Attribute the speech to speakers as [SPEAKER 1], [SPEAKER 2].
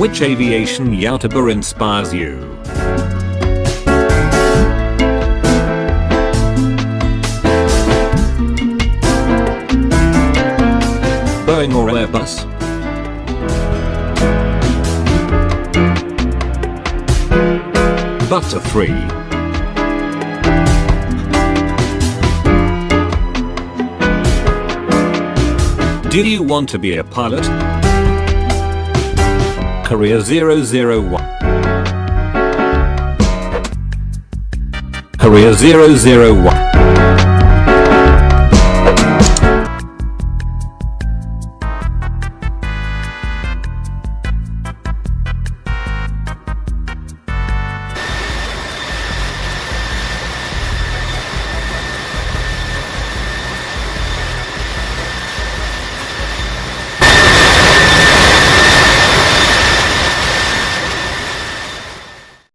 [SPEAKER 1] Which aviation YouTuber inspires you? Boeing or Airbus? Butterfree. Do you want to be a pilot? Korea 001 Korea 001